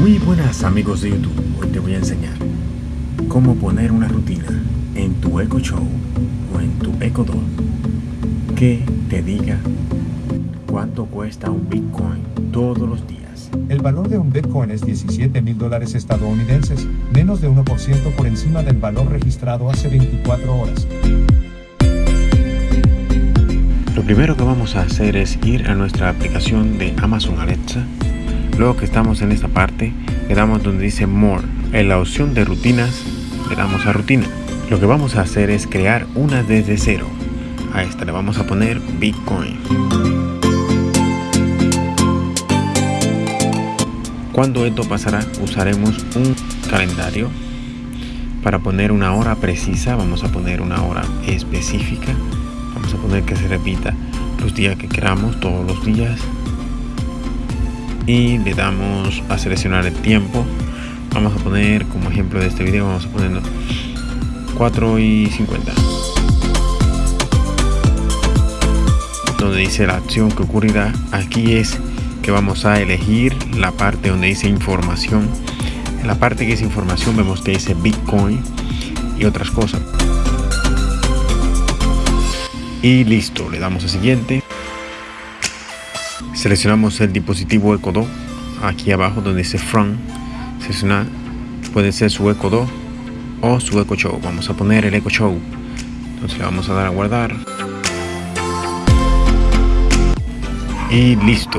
Muy buenas amigos de YouTube, hoy te voy a enseñar cómo poner una rutina en tu Echo Show o en tu Echo Dot que te diga cuánto cuesta un Bitcoin todos los días. El valor de un Bitcoin es 17 mil dólares estadounidenses, menos de 1% por encima del valor registrado hace 24 horas. Lo primero que vamos a hacer es ir a nuestra aplicación de Amazon Alexa. Luego que estamos en esta parte, le damos donde dice More. En la opción de rutinas, le damos a rutina. Lo que vamos a hacer es crear una desde cero. A esta le vamos a poner Bitcoin. Cuando esto pasará, usaremos un calendario para poner una hora precisa. Vamos a poner una hora específica. Vamos a poner que se repita los días que queramos, todos los días. Y le damos a seleccionar el tiempo. Vamos a poner como ejemplo de este video, vamos a poner 4 y 50. Donde dice la acción que ocurrirá, aquí es que vamos a elegir la parte donde dice información. En la parte que dice información vemos que dice Bitcoin y otras cosas y listo le damos a siguiente seleccionamos el dispositivo Eco 2 aquí abajo donde dice Front. Seleccionar puede ser su Eco 2 o su Eco Show. Vamos a poner el Eco Show. Entonces le vamos a dar a guardar. Y listo